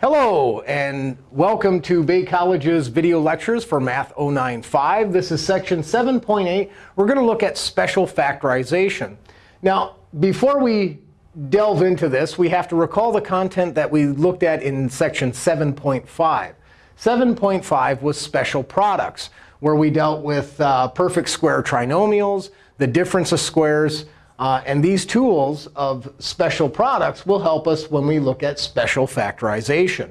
Hello, and welcome to Bay College's video lectures for Math 095. This is section 7.8. We're going to look at special factorization. Now, before we delve into this, we have to recall the content that we looked at in section 7.5. 7.5 was special products, where we dealt with uh, perfect square trinomials, the difference of squares, uh, and these tools of special products will help us when we look at special factorization.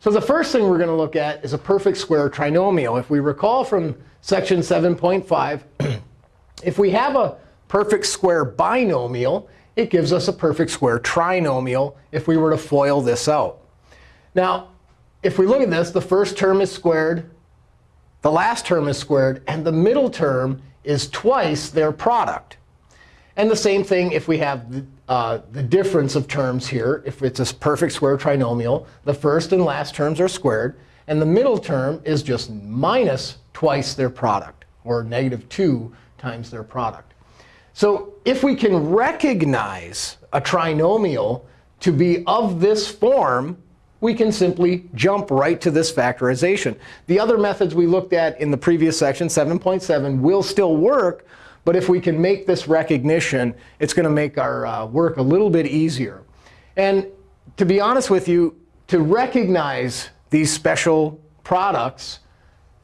So the first thing we're going to look at is a perfect square trinomial. If we recall from section 7.5, if we have a perfect square binomial, it gives us a perfect square trinomial if we were to FOIL this out. Now, if we look at this, the first term is squared, the last term is squared, and the middle term is twice their product. And the same thing if we have the, uh, the difference of terms here. If it's a perfect square trinomial, the first and last terms are squared. And the middle term is just minus twice their product, or negative 2 times their product. So if we can recognize a trinomial to be of this form, we can simply jump right to this factorization. The other methods we looked at in the previous section, 7.7, will still work. But if we can make this recognition, it's going to make our uh, work a little bit easier. And to be honest with you, to recognize these special products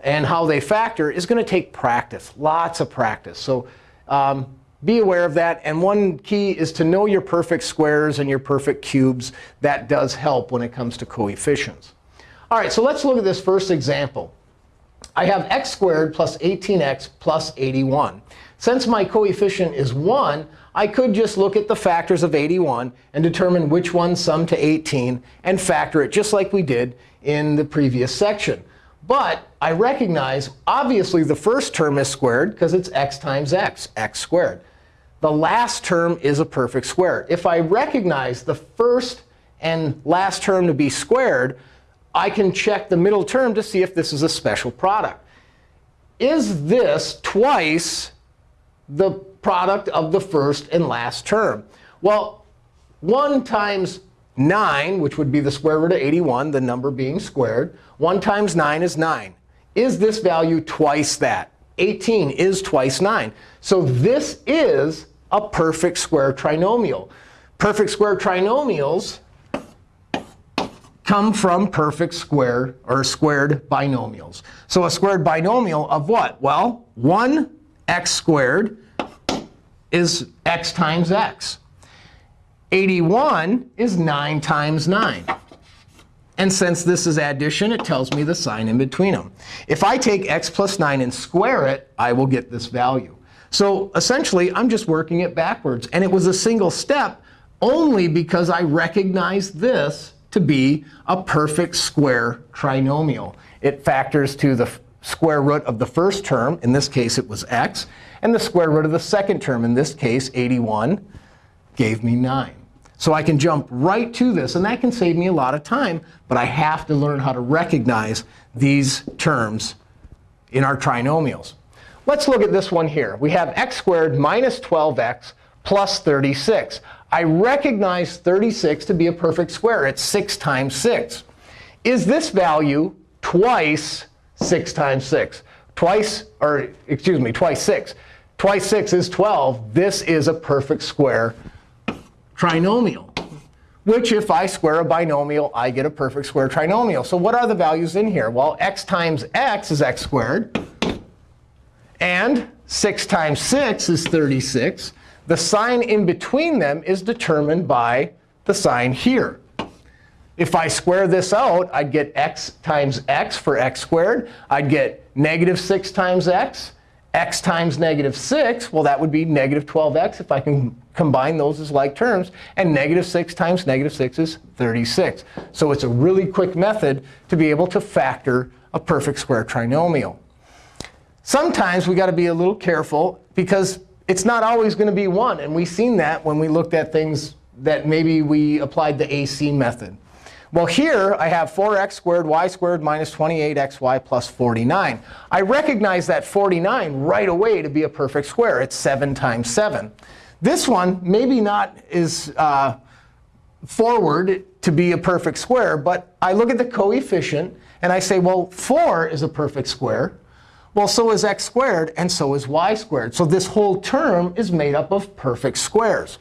and how they factor is going to take practice, lots of practice. So um, be aware of that. And one key is to know your perfect squares and your perfect cubes. That does help when it comes to coefficients. All right, so let's look at this first example. I have x squared plus 18x plus 81. Since my coefficient is 1, I could just look at the factors of 81 and determine which one sum to 18 and factor it just like we did in the previous section. But I recognize, obviously, the first term is squared because it's x times x, x squared. The last term is a perfect square. If I recognize the first and last term to be squared, I can check the middle term to see if this is a special product. Is this twice the product of the first and last term? Well, 1 times 9, which would be the square root of 81, the number being squared, 1 times 9 is 9. Is this value twice that? 18 is twice 9. So this is a perfect square trinomial. Perfect square trinomials come from perfect square or squared binomials. So a squared binomial of what? Well, 1 x squared is x times x. 81 is 9 times 9. And since this is addition, it tells me the sign in between them. If I take x plus 9 and square it, I will get this value. So essentially, I'm just working it backwards. And it was a single step only because I recognized this to be a perfect square trinomial. It factors to the square root of the first term. In this case, it was x. And the square root of the second term, in this case, 81, gave me 9. So I can jump right to this. And that can save me a lot of time. But I have to learn how to recognize these terms in our trinomials. Let's look at this one here. We have x squared minus 12x plus 36. I recognize 36 to be a perfect square. It's 6 times 6. Is this value twice 6 times 6. Twice, or excuse me, twice 6. Twice 6 is 12. This is a perfect square trinomial, which if I square a binomial, I get a perfect square trinomial. So what are the values in here? Well, x times x is x squared. And 6 times 6 is 36. The sign in between them is determined by the sign here. If I square this out, I'd get x times x for x squared. I'd get negative 6 times x. x times negative 6, well, that would be negative 12x if I can combine those as like terms. And negative 6 times negative 6 is 36. So it's a really quick method to be able to factor a perfect square trinomial. Sometimes we've got to be a little careful because it's not always going to be 1. And we've seen that when we looked at things that maybe we applied the AC method. Well, here I have 4x squared y squared minus 28xy plus 49. I recognize that 49 right away to be a perfect square. It's 7 times 7. This one maybe not is uh, forward to be a perfect square. But I look at the coefficient, and I say, well, 4 is a perfect square. Well, so is x squared, and so is y squared. So this whole term is made up of perfect squares.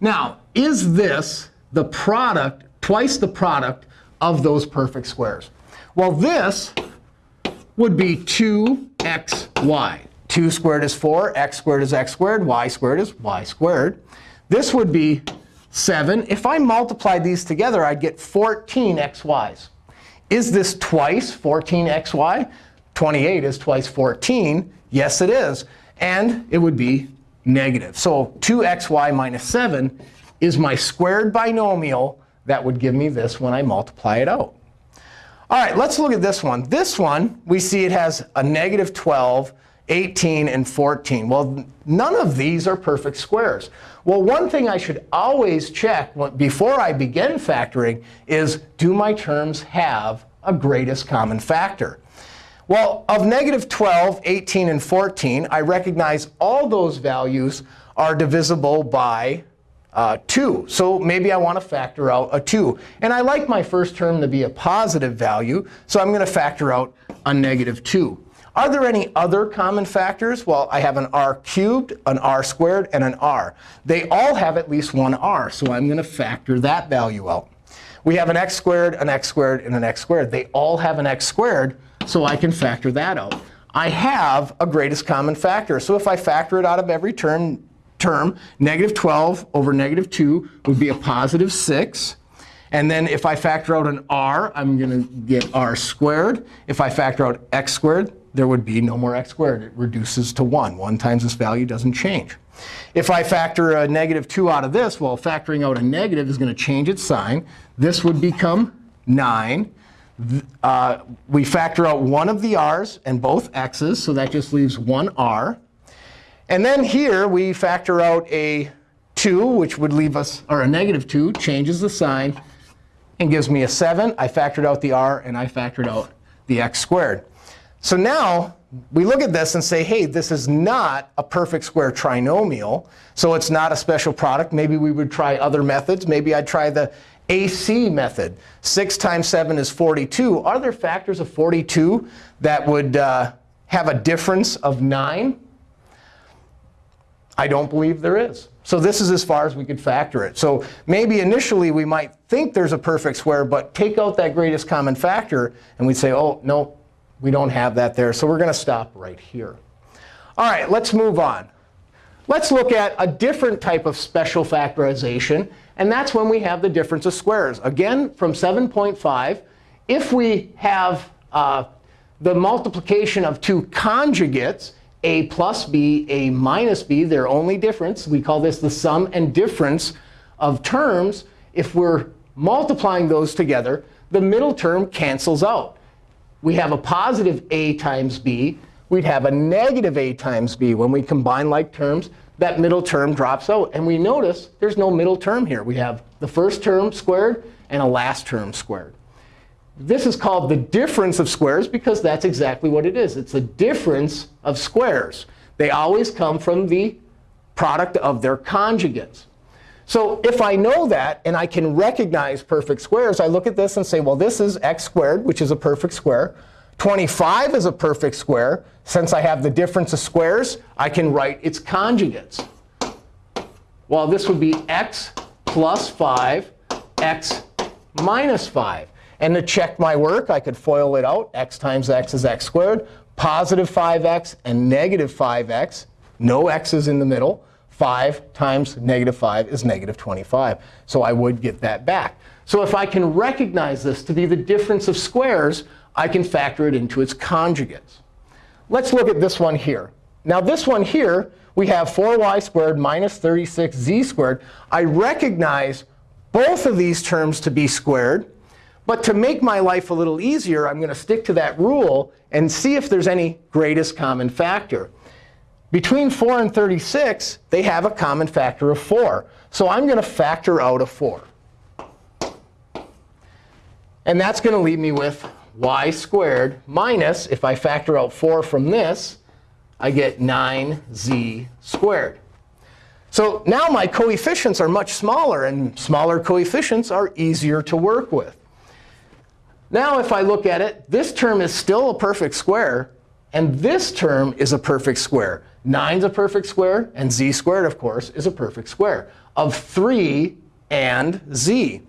Now, is this the product, twice the product of those perfect squares? Well, this would be 2xy. 2 squared is 4, x squared is x squared, y squared is y squared. This would be 7. If I multiplied these together, I'd get 14 xy's. Is this twice 14xy? 28 is twice 14. Yes, it is. And it would be negative. So 2xy minus 7 is my squared binomial that would give me this when I multiply it out. All right, let's look at this one. This one, we see it has a negative 12, 18, and 14. Well, none of these are perfect squares. Well, one thing I should always check before I begin factoring is, do my terms have a greatest common factor? Well, of negative 12, 18, and 14, I recognize all those values are divisible by uh, 2. So maybe I want to factor out a 2. And I like my first term to be a positive value, so I'm going to factor out a negative 2. Are there any other common factors? Well, I have an r cubed, an r squared, and an r. They all have at least one r, so I'm going to factor that value out. We have an x squared, an x squared, and an x squared. They all have an x squared, so I can factor that out. I have a greatest common factor. So if I factor it out of every term, term negative 12 over negative 2 would be a positive 6. And then if I factor out an r, I'm going to get r squared. If I factor out x squared, there would be no more x squared. It reduces to 1. 1 times this value doesn't change. If I factor a negative 2 out of this, well, factoring out a negative is going to change its sign. This would become 9 uh, we factor out one of the r's and both x's. So that just leaves one r. And then here, we factor out a 2, which would leave us, or a negative 2, changes the sign, and gives me a 7. I factored out the r, and I factored out the x squared. So now we look at this and say, hey, this is not a perfect square trinomial. So it's not a special product. Maybe we would try other methods. Maybe I'd try the AC method. 6 times 7 is 42. Are there factors of 42 that would uh, have a difference of 9? I don't believe there is. So this is as far as we could factor it. So maybe initially we might think there's a perfect square, but take out that greatest common factor, and we'd say, oh, no, we don't have that there. So we're going to stop right here. All right, let's move on. Let's look at a different type of special factorization. And that's when we have the difference of squares. Again, from 7.5, if we have uh, the multiplication of two conjugates, a plus b, a minus b, their only difference, we call this the sum and difference of terms. If we're multiplying those together, the middle term cancels out. We have a positive a times b. We'd have a negative a times b when we combine like terms that middle term drops out. And we notice there's no middle term here. We have the first term squared and a last term squared. This is called the difference of squares because that's exactly what it is. It's the difference of squares. They always come from the product of their conjugates. So if I know that and I can recognize perfect squares, I look at this and say, well, this is x squared, which is a perfect square. 25 is a perfect square. Since I have the difference of squares, I can write its conjugates. Well, this would be x plus 5, x minus 5. And to check my work, I could FOIL it out. x times x is x squared. Positive 5x and negative 5x. No x's in the middle. 5 times negative 5 is negative 25. So I would get that back. So if I can recognize this to be the difference of squares, I can factor it into its conjugates. Let's look at this one here. Now, this one here, we have 4y squared minus 36z squared. I recognize both of these terms to be squared. But to make my life a little easier, I'm going to stick to that rule and see if there's any greatest common factor. Between 4 and 36, they have a common factor of 4. So I'm going to factor out a 4. And that's going to leave me with y squared minus, if I factor out 4 from this, I get 9z squared. So now my coefficients are much smaller, and smaller coefficients are easier to work with. Now if I look at it, this term is still a perfect square, and this term is a perfect square. 9 is a perfect square, and z squared, of course, is a perfect square of 3 and z.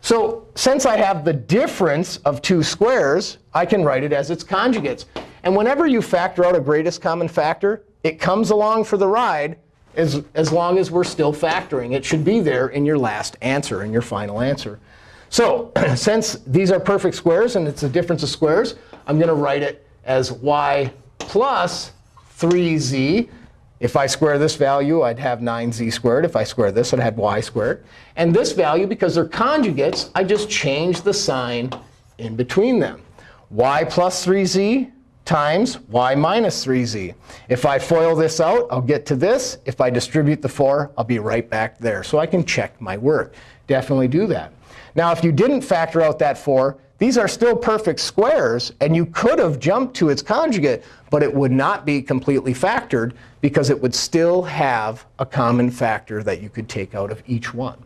So since I have the difference of two squares, I can write it as its conjugates. And whenever you factor out a greatest common factor, it comes along for the ride as, as long as we're still factoring. It should be there in your last answer, in your final answer. So since these are perfect squares and it's a difference of squares, I'm going to write it as y plus 3z. If I square this value, I'd have 9z squared. If I square this, I'd have y squared. And this value, because they're conjugates, I just change the sign in between them. y plus 3z times y minus 3z. If I FOIL this out, I'll get to this. If I distribute the 4, I'll be right back there. So I can check my work. Definitely do that. Now, if you didn't factor out that 4, these are still perfect squares. And you could have jumped to its conjugate, but it would not be completely factored because it would still have a common factor that you could take out of each one.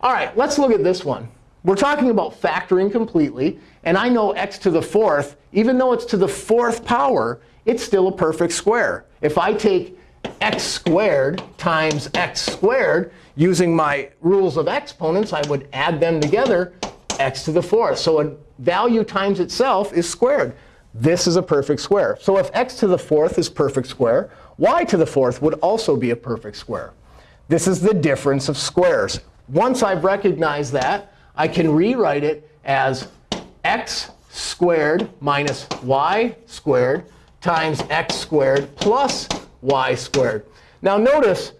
All right, let's look at this one. We're talking about factoring completely. And I know x to the fourth, even though it's to the fourth power, it's still a perfect square. If I take x squared times x squared, using my rules of exponents, I would add them together, x to the fourth. So a value times itself is squared. This is a perfect square. So if x to the fourth is perfect square, y to the fourth would also be a perfect square. This is the difference of squares. Once I've recognized that, I can rewrite it as x squared minus y squared times x squared plus y squared. Now notice,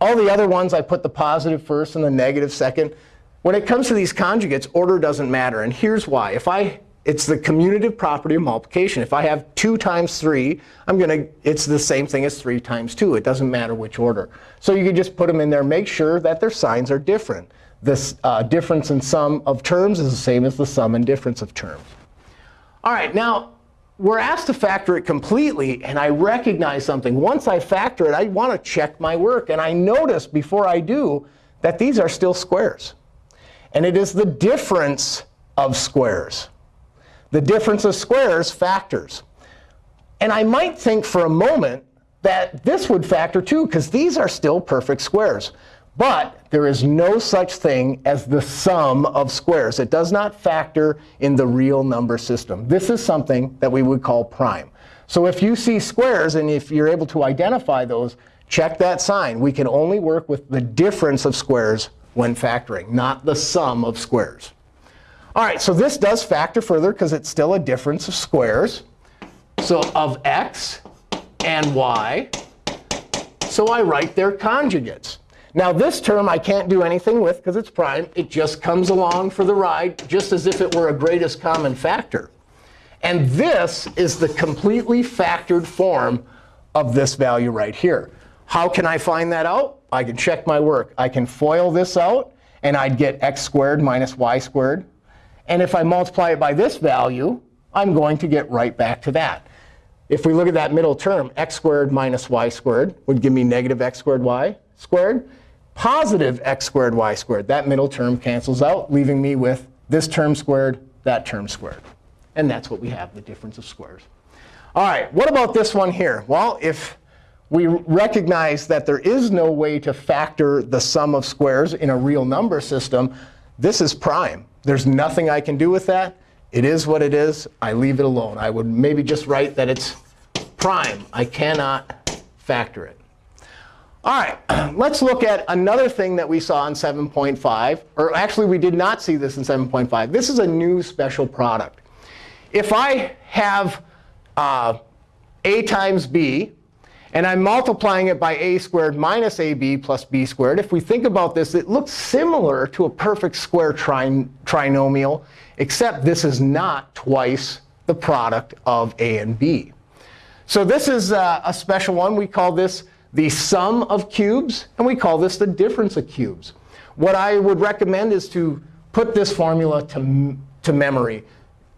all the other ones, I put the positive first and the negative second. When it comes to these conjugates, order doesn't matter. And here's why. If I, it's the commutative property of multiplication. If I have 2 times 3, I'm going to, it's the same thing as 3 times 2. It doesn't matter which order. So you can just put them in there. Make sure that their signs are different. This uh, difference in sum of terms is the same as the sum and difference of terms. All right, now we're asked to factor it completely. And I recognize something. Once I factor it, I want to check my work. And I notice before I do that these are still squares. And it is the difference of squares. The difference of squares factors. And I might think for a moment that this would factor too, because these are still perfect squares. But there is no such thing as the sum of squares. It does not factor in the real number system. This is something that we would call prime. So if you see squares, and if you're able to identify those, check that sign. We can only work with the difference of squares when factoring, not the sum of squares. All right, so this does factor further because it's still a difference of squares. So of x and y. So I write their conjugates. Now this term I can't do anything with because it's prime. It just comes along for the ride, just as if it were a greatest common factor. And this is the completely factored form of this value right here. How can I find that out? I can check my work. I can FOIL this out, and I'd get x squared minus y squared. And if I multiply it by this value, I'm going to get right back to that. If we look at that middle term, x squared minus y squared would give me negative x squared y squared positive x squared y squared. That middle term cancels out, leaving me with this term squared, that term squared. And that's what we have, the difference of squares. All right, what about this one here? Well, if we recognize that there is no way to factor the sum of squares in a real number system, this is prime. There's nothing I can do with that. It is what it is. I leave it alone. I would maybe just write that it's prime. I cannot factor it. All right, let's look at another thing that we saw in 7.5. Or actually, we did not see this in 7.5. This is a new special product. If I have uh, a times b, and I'm multiplying it by a squared minus ab plus b squared, if we think about this, it looks similar to a perfect square tri trinomial, except this is not twice the product of a and b. So this is uh, a special one. We call this the sum of cubes. And we call this the difference of cubes. What I would recommend is to put this formula to, to memory.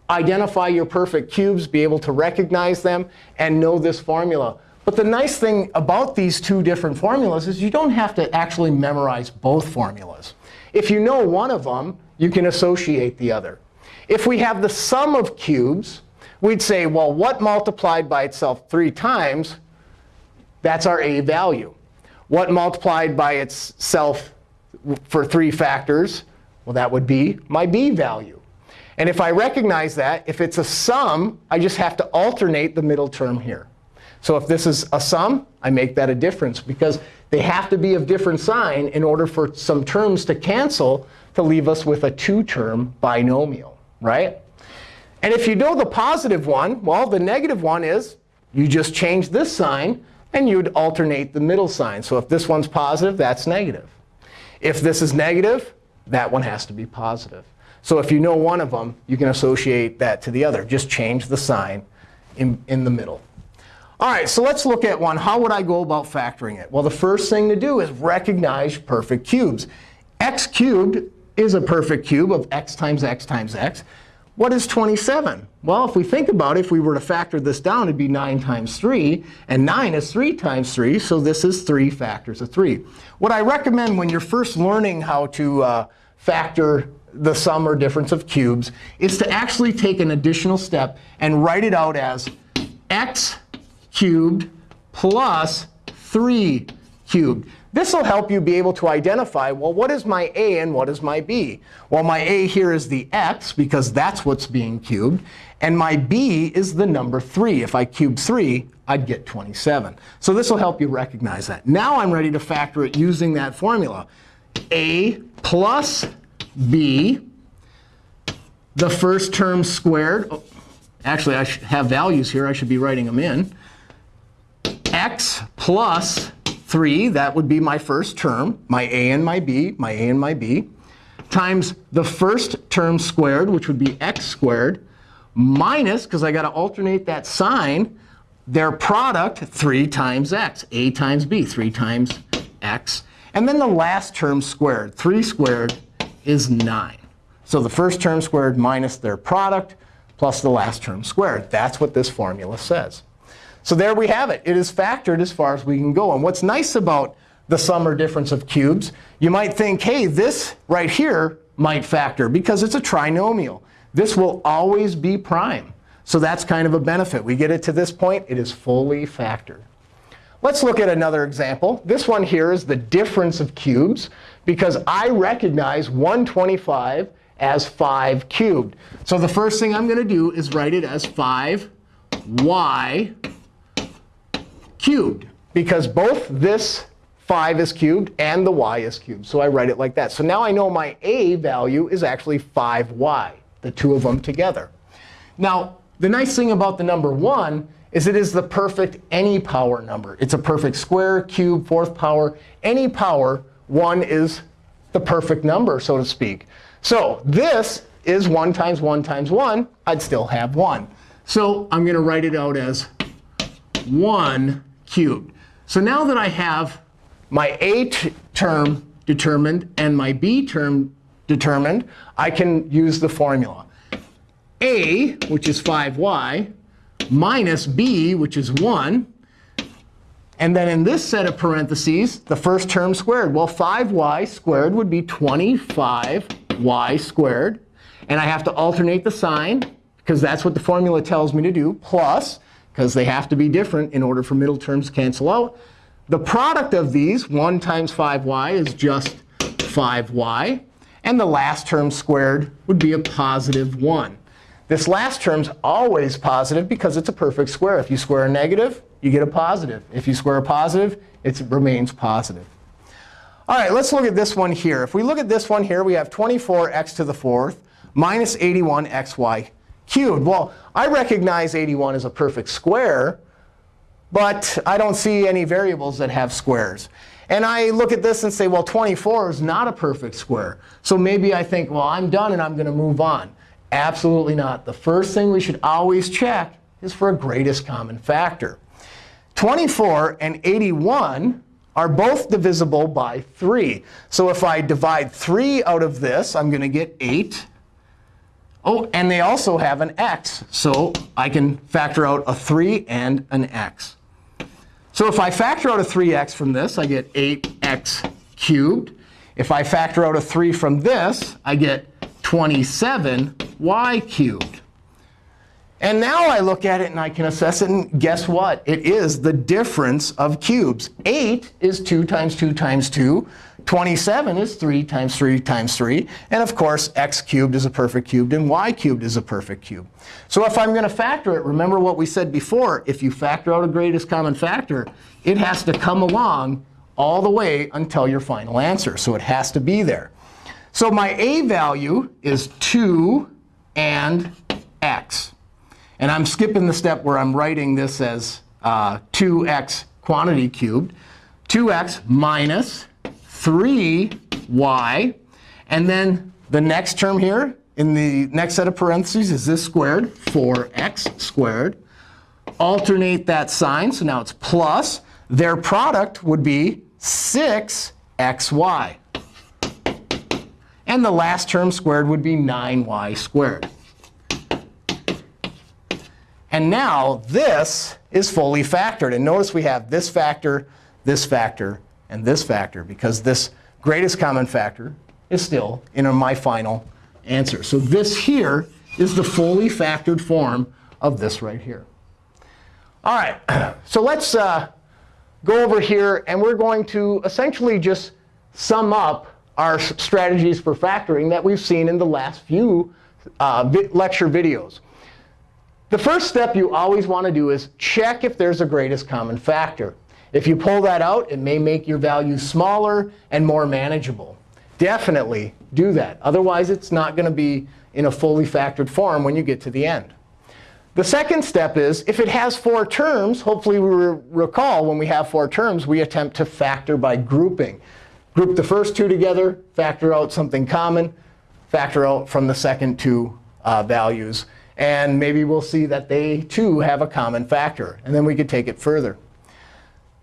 Identify your perfect cubes, be able to recognize them, and know this formula. But the nice thing about these two different formulas is you don't have to actually memorize both formulas. If you know one of them, you can associate the other. If we have the sum of cubes, we'd say, well, what multiplied by itself three times? That's our a value. What multiplied by itself for three factors? Well, that would be my b value. And if I recognize that, if it's a sum, I just have to alternate the middle term here. So if this is a sum, I make that a difference, because they have to be of different sign in order for some terms to cancel to leave us with a two-term binomial, right? And if you know the positive one, well, the negative one is you just change this sign, and you'd alternate the middle sign. So if this one's positive, that's negative. If this is negative, that one has to be positive. So if you know one of them, you can associate that to the other. Just change the sign in, in the middle. All right, so let's look at one. How would I go about factoring it? Well, the first thing to do is recognize perfect cubes. x cubed is a perfect cube of x times x times x. What is 27? Well, if we think about it, if we were to factor this down, it'd be 9 times 3. And 9 is 3 times 3, so this is 3 factors of 3. What I recommend when you're first learning how to uh, factor the sum or difference of cubes is to actually take an additional step and write it out as x cubed plus 3 cubed. This will help you be able to identify, well, what is my a and what is my b? Well, my a here is the x, because that's what's being cubed. And my b is the number 3. If I cube 3, I'd get 27. So this will help you recognize that. Now I'm ready to factor it using that formula. a plus b, the first term squared. Oh, actually, I have values here. I should be writing them in. x plus 3, that would be my first term, my a and my b, my a and my b, times the first term squared, which would be x squared, minus, because I got to alternate that sign, their product 3 times x, a times b, 3 times x. And then the last term squared, 3 squared is 9. So the first term squared minus their product plus the last term squared. That's what this formula says. So there we have it. It is factored as far as we can go. And what's nice about the sum or difference of cubes, you might think, hey, this right here might factor because it's a trinomial. This will always be prime. So that's kind of a benefit. We get it to this point, it is fully factored. Let's look at another example. This one here is the difference of cubes, because I recognize 125 as 5 cubed. So the first thing I'm going to do is write it as 5y cubed, because both this 5 is cubed and the y is cubed. So I write it like that. So now I know my a value is actually 5y, the two of them together. Now, the nice thing about the number 1 is it is the perfect any power number. It's a perfect square, cube, fourth power. Any power, 1 is the perfect number, so to speak. So this is 1 times 1 times 1. I'd still have 1. So I'm going to write it out as 1 cubed. So now that I have my a term determined and my b term determined, I can use the formula. a, which is 5y, minus b, which is 1. And then in this set of parentheses, the first term squared. Well, 5y squared would be 25y squared. And I have to alternate the sign, because that's what the formula tells me to do, plus because they have to be different in order for middle terms to cancel out. The product of these, 1 times 5y, is just 5y. And the last term squared would be a positive 1. This last term's always positive because it's a perfect square. If you square a negative, you get a positive. If you square a positive, it remains positive. All right, let's look at this one here. If we look at this one here, we have 24x to the fourth minus 81xy cubed. Well, I recognize 81 as a perfect square, but I don't see any variables that have squares. And I look at this and say, well, 24 is not a perfect square. So maybe I think, well, I'm done and I'm going to move on. Absolutely not. The first thing we should always check is for a greatest common factor. 24 and 81 are both divisible by 3. So if I divide 3 out of this, I'm going to get 8 Oh, and they also have an x. So I can factor out a 3 and an x. So if I factor out a 3x from this, I get 8x cubed. If I factor out a 3 from this, I get 27y cubed. And now I look at it and I can assess it. And guess what? It is the difference of cubes. 8 is 2 times 2 times 2. 27 is 3 times 3 times 3. And of course, x cubed is a perfect cube, and y cubed is a perfect cube. So if I'm going to factor it, remember what we said before. If you factor out a greatest common factor, it has to come along all the way until your final answer. So it has to be there. So my a value is 2 and x. And I'm skipping the step where I'm writing this as uh, 2x quantity cubed. 2x minus 3y. And then the next term here in the next set of parentheses is this squared, 4x squared. Alternate that sign. So now it's plus. Their product would be 6xy. And the last term squared would be 9y squared. And now this is fully factored. And notice we have this factor, this factor, and this factor, because this greatest common factor is still in my final answer. So this here is the fully factored form of this right here. All right, so let's uh, go over here. And we're going to essentially just sum up our strategies for factoring that we've seen in the last few uh, lecture videos. The first step you always want to do is check if there's a greatest common factor. If you pull that out, it may make your value smaller and more manageable. Definitely do that. Otherwise, it's not going to be in a fully factored form when you get to the end. The second step is, if it has four terms, hopefully we recall when we have four terms, we attempt to factor by grouping. Group the first two together, factor out something common, factor out from the second two uh, values. And maybe we'll see that they, too, have a common factor. And then we could take it further.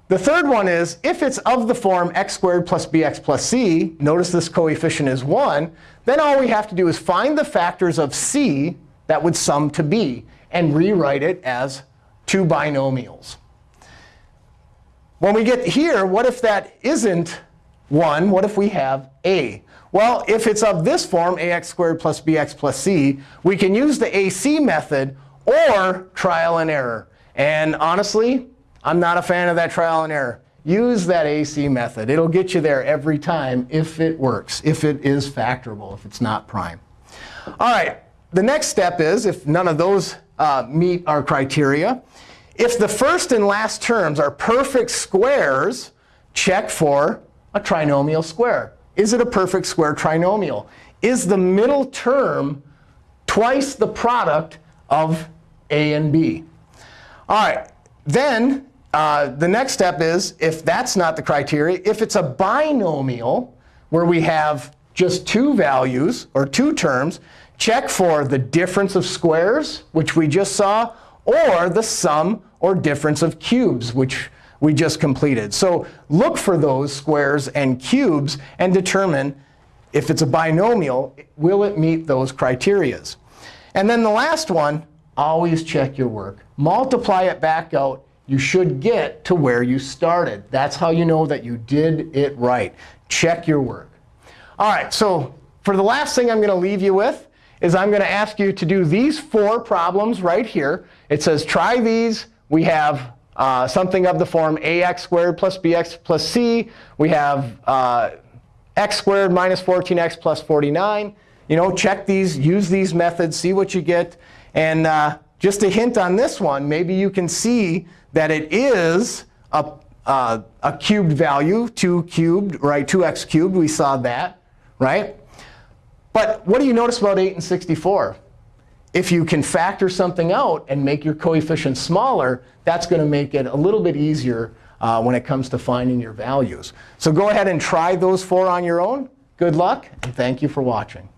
The third one is, if it's of the form x squared plus bx plus c, notice this coefficient is 1, then all we have to do is find the factors of c that would sum to b and rewrite it as two binomials. When we get here, what if that isn't 1? What if we have a? Well, if it's of this form, ax squared plus bx plus c, we can use the AC method or trial and error. And honestly, I'm not a fan of that trial and error. Use that AC method. It'll get you there every time if it works, if it is factorable, if it's not prime. All right, the next step is, if none of those uh, meet our criteria, if the first and last terms are perfect squares, check for a trinomial square. Is it a perfect square trinomial? Is the middle term twice the product of a and b? All right, then uh, the next step is, if that's not the criteria, if it's a binomial where we have just two values or two terms, check for the difference of squares, which we just saw, or the sum or difference of cubes, which we just completed. So look for those squares and cubes and determine if it's a binomial, will it meet those criterias? And then the last one, always check your work. Multiply it back out. You should get to where you started. That's how you know that you did it right. Check your work. All right, so for the last thing I'm going to leave you with is I'm going to ask you to do these four problems right here. It says try these. We have uh, something of the form ax squared plus bx plus c. We have uh, x squared minus 14x plus 49. You know, check these, use these methods, see what you get. And uh, just a hint on this one, maybe you can see that it is a, uh, a cubed value, 2 cubed, right? 2x cubed, we saw that, right? But what do you notice about 8 and 64? If you can factor something out and make your coefficient smaller, that's going to make it a little bit easier uh, when it comes to finding your values. So go ahead and try those four on your own. Good luck, and thank you for watching.